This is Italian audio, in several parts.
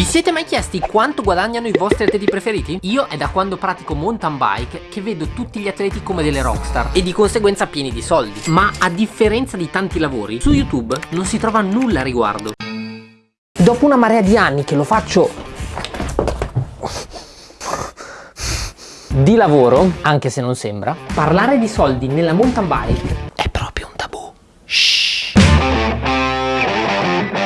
Vi siete mai chiesti quanto guadagnano i vostri atleti preferiti? Io è da quando pratico mountain bike che vedo tutti gli atleti come delle rockstar e di conseguenza pieni di soldi. Ma a differenza di tanti lavori, su YouTube non si trova nulla a riguardo. Dopo una marea di anni che lo faccio di lavoro, anche se non sembra, parlare di soldi nella mountain bike è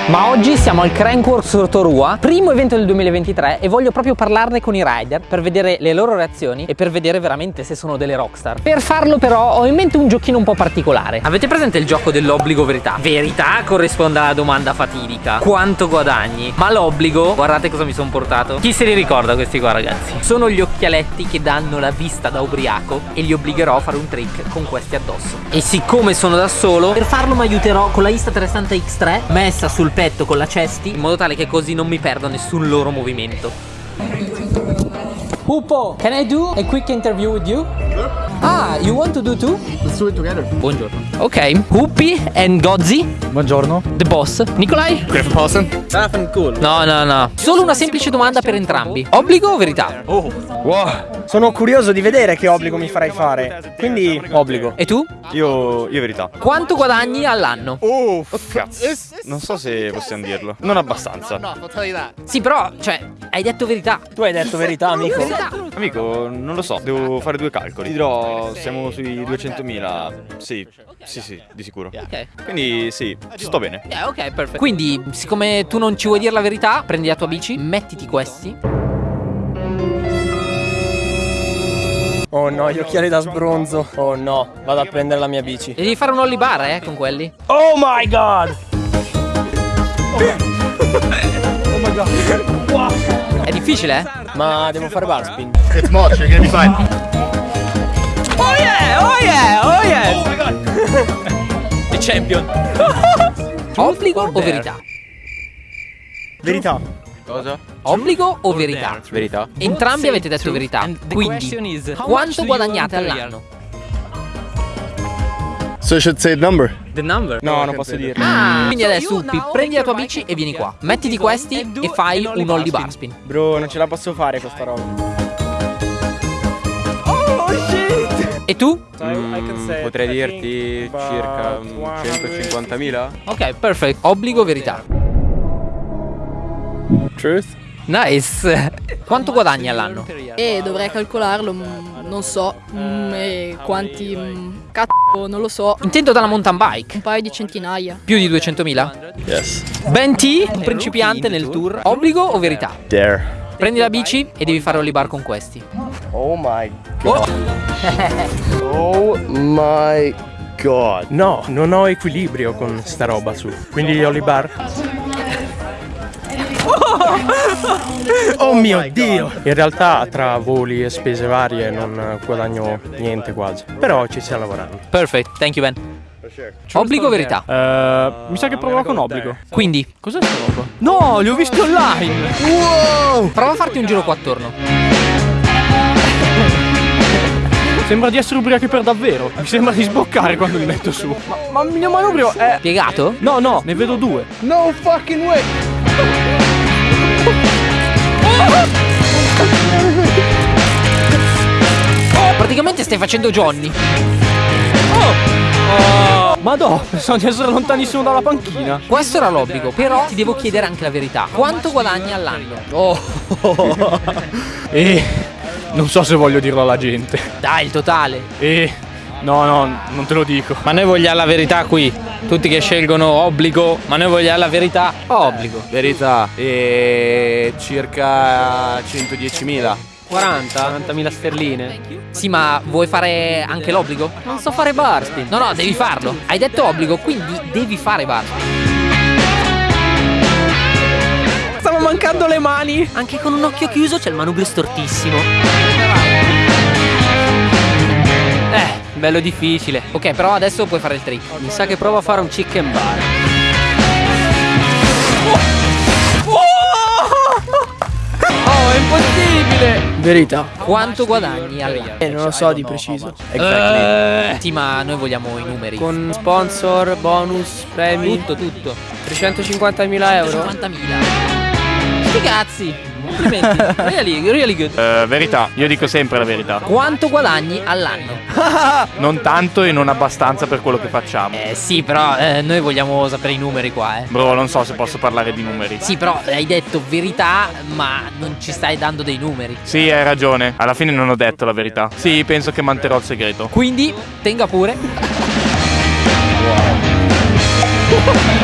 Ma oggi siamo al Crankworks Rotorua, primo evento del 2023 e voglio proprio parlarne con i rider per vedere le loro reazioni e per vedere veramente se sono delle rockstar. Per farlo però ho in mente un giochino un po' particolare. Avete presente il gioco dell'obbligo verità? Verità corrisponde alla domanda fatidica. Quanto guadagni? Ma l'obbligo, guardate cosa mi sono portato. Chi se li ricorda questi qua ragazzi? Sono gli occhialetti che danno la vista da ubriaco e li obbligherò a fare un trick con questi addosso. E siccome sono da solo, per farlo mi aiuterò con la Insta360 X3 messa sul petto con la cesti in modo tale che così non mi perdo nessun loro movimento. Pupo, can I do a quick interview with you? Ah, you want to do too? Let's do it together. Buongiorno. Ok, Huppi and Gozzi, Buongiorno. the boss. Nikolai? Griffin Paulson. Stefan Cool. No, no, no. Solo una semplice domanda per entrambi. Obbligo o verità? Oh. Wow, sono curioso di vedere che obbligo mi farai fare. Quindi obbligo. E tu? Io, io verità. Quanto guadagni all'anno? Oh, cazzo. Non so se possiamo dirlo. Non abbastanza. Sì, però, cioè, hai detto verità. Tu hai detto verità, amico. Verità. Amico, non lo so, devo fare due calcoli. Ti dirò, siamo sui 200.000. Sì, sì, sì, di sicuro. Ok. Quindi sì, ci sto bene. Ok, perfetto. Quindi, siccome tu non ci vuoi dire la verità, prendi la tua bici, mettiti questi. Oh no, gli occhiali da sbronzo. Oh no, vado a prendere la mia bici. E devi fare un ollie bar, eh, con quelli. Oh my god! È difficile, eh? Ma devo fare bar spin. It's much. You're gonna be fine. Oh yeah! Oh yeah! Oh yeah! The champion. Obbligo o verità? Verità. Cosa? Obbligo o verità? Verità? Entrambi avete detto verità. Quindi, quanto guadagnate all'anno? So I should say the number. No, non posso dirlo. Ah, quindi adesso Uppi, prendi la tua bici e vieni qua. Mettiti questi e fai un ollie bar spin. Bro, non ce la posso fare questa roba. E tu? Mm, potrei dirti circa mm, 150.000? Ok, perfetto. Obbligo o verità? Truth? Nice. Quanto guadagni all'anno? E dovrei calcolarlo, mm, non so, mm, e quanti... mm, Cazzo, non lo so, Intendo dalla mountain bike. un paio di centinaia. Più di 200.000? Yes. Ben T, un principiante nel tour. Obbligo o verità? Dare. Prendi la bici e devi fare ollie bar con questi. Oh my god. oh my god. No, non ho equilibrio con sta roba su. Quindi gli Olibar. Oh mio dio! In realtà tra voli e spese varie non guadagno niente quasi. Però ci stiamo lavorando. Perfect, thank you Ben. Obbligo o verità? Eh, mi sa che proverò con obbligo. Quindi, Cos'è sta roba? No, li ho visti online! prova a farti un giro qua attorno. Sembra di essere ubriachi per davvero. Mi sembra di sboccare quando li metto su. Ma, ma il mio manubrio è. Piegato? No, no, ne vedo due. No fucking way. Praticamente stai facendo Johnny. Madò, pensavo di essere lontanissimo dalla panchina. Questo era l'obbligo, però ti devo chiedere anche la verità. Quanto guadagni all'anno? Oh. e non so se voglio dirlo alla gente. Dai, il totale. E no, no, non te lo dico. Ma noi vogliamo la verità qui. Tutti che scelgono obbligo, ma noi vogliamo la verità. Obbligo. Verità. E circa 110.000. 40? 40.000 sterline. Sì, ma vuoi fare anche l'obbligo? Non so fare bar spin. No, no, devi farlo. Hai detto obbligo, quindi devi fare bar. Stavo mancando le mani. Anche con un occhio chiuso c'è il manubrio stortissimo. Bello difficile. Ok, però adesso puoi fare il trick. Mi sa che provo a fare un chicken bar. Oh, è impossibile! Verità. Quanto guadagni all'anno? Eh, non lo so di preciso. Eh, sì, ma noi vogliamo i numeri. Con sponsor, bonus, premi. tutto, tutto. 350.000 euro. 50.000. Sti cazzi. Complimenti. Really, really good. Eh, verità, io dico sempre la verità. Quanto guadagni all'anno? Non tanto e non abbastanza per quello che facciamo. Eh sì, però eh, noi vogliamo sapere i numeri qua, eh. Bro, non so se posso parlare di numeri. Sì, però hai detto verità, ma non ci stai dando dei numeri. Sì, hai ragione. Alla fine non ho detto la verità. Sì, penso che manterrò il segreto. Quindi tenga pure.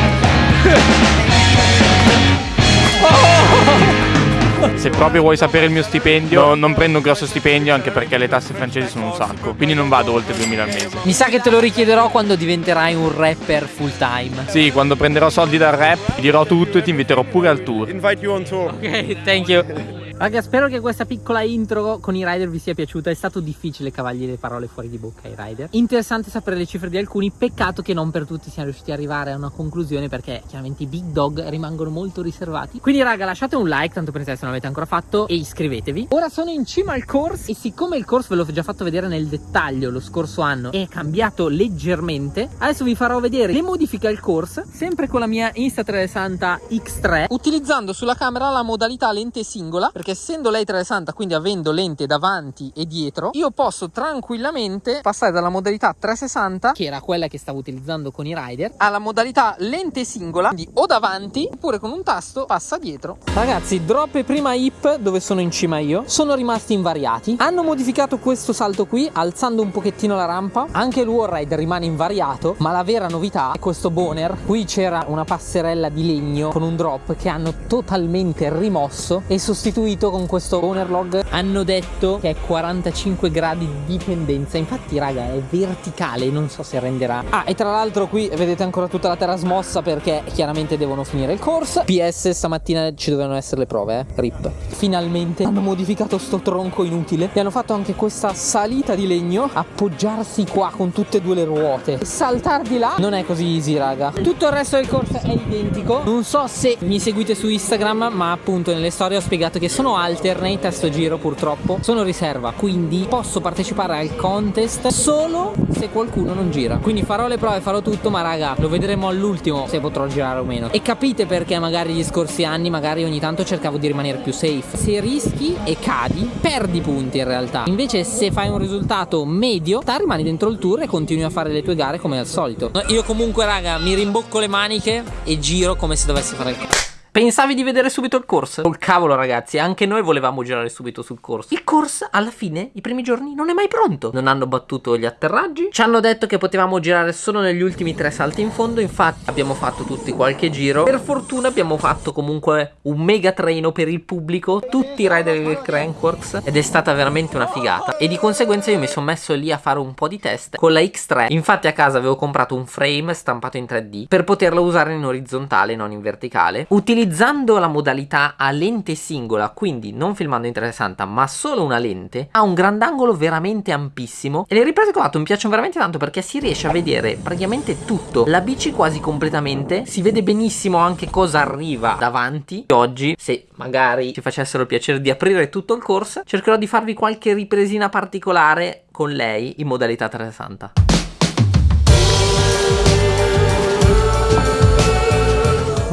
Se proprio vuoi sapere il mio stipendio, no, non prendo un grosso stipendio anche perché le tasse francesi sono un sacco. Quindi non vado oltre 2000 al mese. Mi sa che te lo richiederò quando diventerai un rapper full time. Sì, quando prenderò soldi dal rap, ti dirò tutto e ti inviterò pure al tour. Invite you on tour. Ok, thank you. Raga, spero che questa piccola intro con i rider vi sia piaciuta. È stato difficile cavargli le parole fuori di bocca ai rider. Interessante sapere le cifre di alcuni. Peccato che non per tutti siano riusciti ad arrivare a una conclusione perché chiaramente i big dog rimangono molto riservati. Quindi, raga, lasciate un like, tanto per se non l'avete ancora fatto, e iscrivetevi. Ora sono in cima al course e siccome il course ve l'ho già fatto vedere nel dettaglio lo scorso anno è cambiato leggermente, adesso vi farò vedere le modifiche al course, sempre con la mia Insta360 X3, utilizzando sulla camera la modalità lente singola, perché essendo lei 360, quindi avendo lente davanti e dietro, io posso tranquillamente passare dalla modalità 360, che era quella che stavo utilizzando con i rider, alla modalità lente singola, quindi o davanti, oppure con un tasto passa dietro. Ragazzi, drop e prima hip, dove sono in cima io, sono rimasti invariati. Hanno modificato questo salto qui, alzando un pochettino la rampa. Anche il wall ride rimane invariato, ma la vera novità è questo boner. Qui c'era una passerella di legno con un drop che hanno totalmente rimosso e sostituito con questo owner log hanno detto che è 45 gradi di dipendenza. Infatti raga è verticale non so se renderà. Ah e tra l'altro qui vedete ancora tutta la terra smossa perché chiaramente devono finire il corso. PS stamattina ci dovevano essere le prove eh. Rip. Finalmente hanno modificato sto tronco inutile e hanno fatto anche questa salita di legno appoggiarsi qua con tutte e due le ruote. E saltar di là non è così easy raga. Tutto il resto del corso è identico. Non so se mi seguite su Instagram ma appunto nelle storie ho spiegato che sono alternate a sto giro purtroppo. Sono riserva quindi posso partecipare al contest solo se qualcuno non gira. Quindi farò le prove farò tutto ma raga lo vedremo all'ultimo se potrò girare o meno. E capite perché magari gli scorsi anni magari ogni tanto cercavo di rimanere più safe. Se rischi e cadi perdi punti in realtà. Invece se fai un risultato medio ta rimani dentro il tour e continui a fare le tue gare come al solito. Io comunque raga mi rimbocco le maniche e giro come se dovessi fare il corso Pensavi di vedere subito il corso? Col cavolo ragazzi, anche noi volevamo girare subito sul corso. Il corso alla fine, i primi giorni, non è mai pronto. Non hanno battuto gli atterraggi. Ci hanno detto che potevamo girare solo negli ultimi tre salti in fondo. Infatti abbiamo fatto tutti qualche giro. Per fortuna abbiamo fatto comunque un mega treno per il pubblico. Tutti i rider del Crankworks. Ed è stata veramente una figata. E di conseguenza io mi sono messo lì a fare un po' di test con la X3. Infatti a casa avevo comprato un frame stampato in 3D per poterlo usare in orizzontale, non in verticale. Utilizzando utilizzando la modalità a lente singola, quindi non filmando in 360 ma solo una lente, ha un grandangolo veramente ampissimo e le riprese che ho fatto mi piacciono veramente tanto perché si riesce a vedere praticamente tutto, la bici quasi completamente, si vede benissimo anche cosa arriva davanti. Oggi, se magari ci facessero il piacere di aprire tutto il corso, cercherò di farvi qualche ripresina particolare con lei in modalità 360.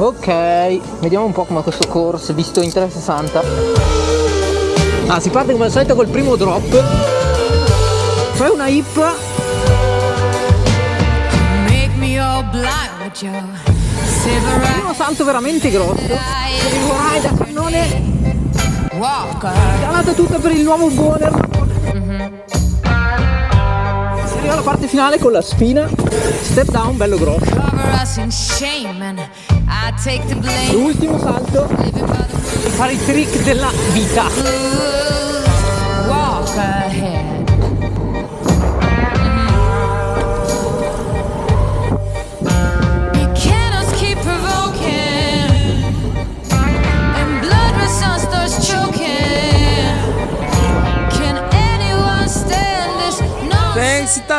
Ok, vediamo un po' come questo corso visto in 360. Ah, si parte come al solito col primo drop. Fai una hip. Primo salto veramente grosso. Arrivo rider, cannone. Calata tutta per il nuovo boner. Si arriva alla parte finale con la spina. Step down bello grosso. L'ultimo salto e fare i trick della vita. Walk ahead.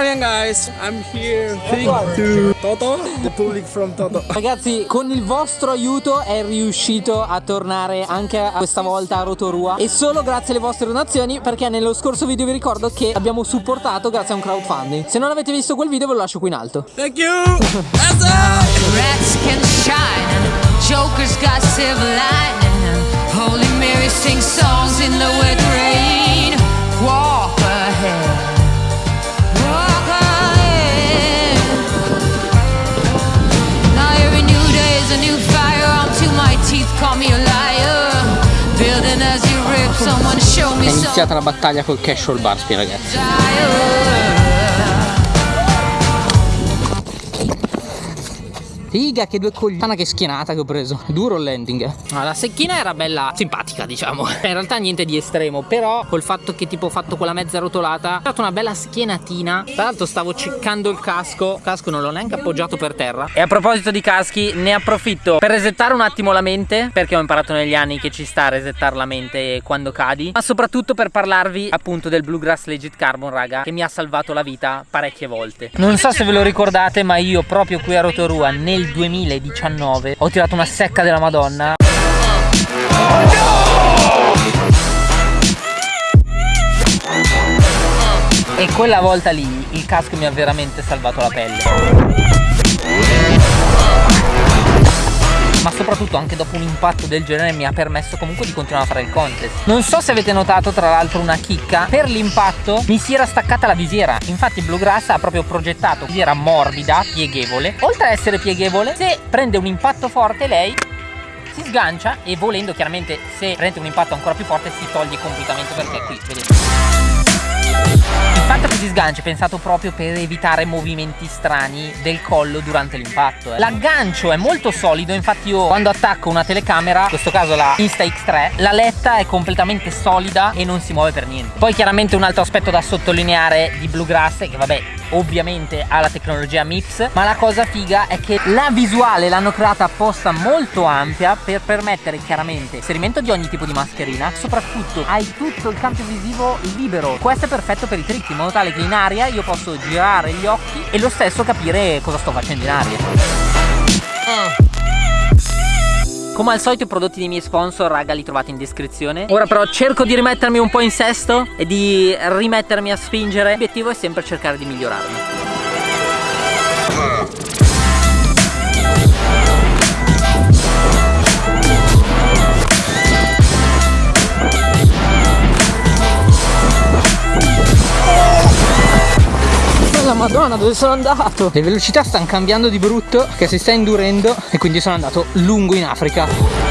Italian guys, I'm here. Thank to Toto, the public from Toto. Ragazzi, con il vostro aiuto è riuscito a tornare anche a questa volta a Rotorua e solo grazie alle vostre donazioni perché nello scorso video vi ricordo che abbiamo supportato grazie a un crowdfunding. Se non avete visto quel video ve lo lascio qui in alto. Thank you. That's Rats can shine, jokers got silver iniziata la battaglia col casual barspin ragazzi Figa che due coglioni. Che schienata che ho preso. Duro il landing. Ah, La secchina era bella simpatica diciamo. Cioè, In realtà niente di estremo Però col fatto che tipo ho fatto quella mezza rotolata Ho dato una bella schienatina. Tra l'altro stavo ceccando il casco. Il casco non l'ho neanche appoggiato per terra. E a proposito di caschi Ne approfitto per resettare un attimo la mente Perché ho imparato negli anni che ci sta a resettare la mente quando cadi Ma soprattutto per parlarvi appunto del Bluegrass Legit Carbon raga Che mi ha salvato la vita parecchie volte. Non so se ve lo ricordate ma io proprio qui a Rotorua nel 2019 ho tirato una secca della madonna. E quella volta lì il casco mi ha veramente salvato la pelle ma soprattutto anche dopo un impatto del genere mi ha permesso comunque di continuare a fare il contest. Non so se avete notato tra l'altro una chicca. Per l'impatto mi si era staccata la visiera. Infatti Bluegrass ha proprio progettato visiera morbida pieghevole. Oltre a essere pieghevole se prende un impatto forte lei si sgancia e volendo chiaramente se prende un impatto ancora più forte si toglie completamente perché qui vedete il fatto che si sgancia è pensato proprio per evitare movimenti strani del collo durante l'impatto. eh. L'aggancio è molto solido, infatti io quando attacco una telecamera, in questo caso la Insta-X3, la letta è completamente solida e non si muove per niente. Poi chiaramente un altro aspetto da sottolineare di Bluegrass è che vabbè ovviamente ha la tecnologia MIPS ma la cosa figa è che la visuale l'hanno creata apposta molto ampia per permettere chiaramente inserimento di ogni tipo di mascherina soprattutto hai tutto il campo visivo libero. Questo è perfetto per i trick in modo tale che in aria io posso girare gli occhi e lo stesso capire cosa sto facendo in aria come al solito i prodotti dei miei sponsor raga li trovate in descrizione. Ora però cerco di rimettermi un po' in sesto E di rimettermi a spingere. L'obiettivo è sempre cercare di migliorarmi la madonna dove sono andato? Le velocità stanno cambiando di brutto Che si sta indurendo E quindi sono andato lungo in Africa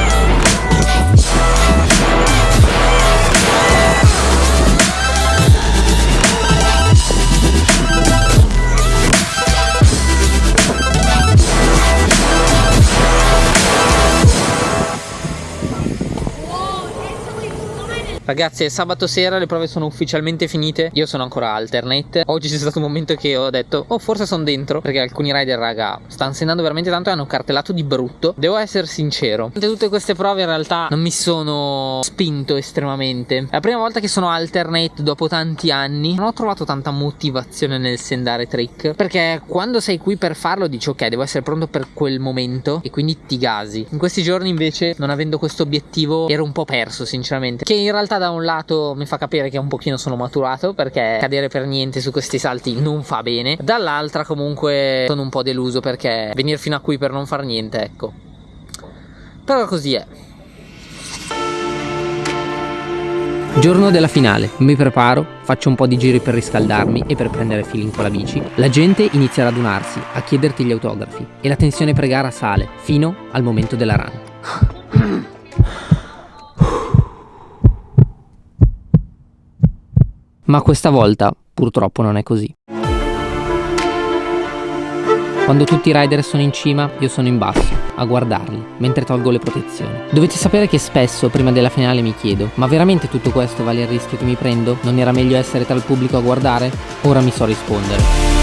Ragazzi sabato sera, le prove sono ufficialmente finite. Io sono ancora alternate. Oggi c'è stato un momento che ho detto Oh forse sono dentro Perché alcuni rider raga stanno andando veramente tanto E hanno cartellato di brutto. Devo essere sincero tutte queste prove in realtà non mi sono spinto estremamente. È la prima volta che sono alternate dopo tanti anni. Non ho trovato tanta motivazione nel sendare trick Perché quando sei qui per farlo dici ok devo essere pronto per quel momento E quindi ti gasi. In questi giorni invece non avendo questo obiettivo ero un po' perso sinceramente. Che in realtà da un lato mi fa capire che un pochino sono maturato perché cadere per niente su questi salti non fa bene dall'altra comunque sono un po' deluso perché venire fino a qui per non far niente ecco però così è Giorno della finale, mi preparo, faccio un po' di giri per riscaldarmi e per prendere feeling con la bici. La gente inizia a radunarsi, a chiederti gli autografi e la tensione pre-gara sale fino al momento della run. Ma questa volta purtroppo non è così. Quando tutti i rider sono in cima, io sono in basso, a guardarli, mentre tolgo le protezioni. Dovete sapere che spesso, prima della finale, mi chiedo, ma veramente tutto questo vale il rischio che mi prendo? Non era meglio essere tra il pubblico a guardare? Ora mi so rispondere.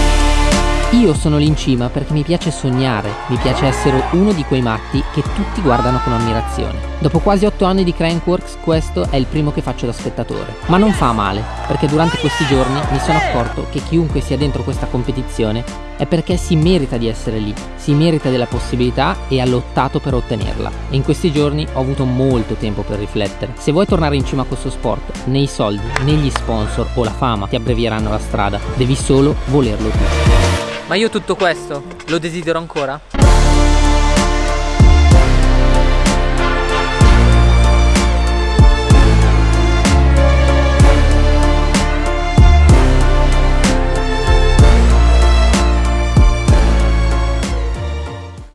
Io sono lì in cima perché mi piace sognare, mi piace essere uno di quei matti che tutti guardano con ammirazione. Dopo quasi 8 anni di Crankworks questo è il primo che faccio da spettatore. Ma non fa male, perché durante questi giorni mi sono accorto che chiunque sia dentro questa competizione è perché si merita di essere lì, si merita della possibilità e ha lottato per ottenerla. E in questi giorni ho avuto molto tempo per riflettere. Se vuoi tornare in cima a questo sport, né i soldi, né gli sponsor o la fama ti abbrevieranno la strada, devi solo volerlo tu. Ma io tutto questo lo desidero ancora?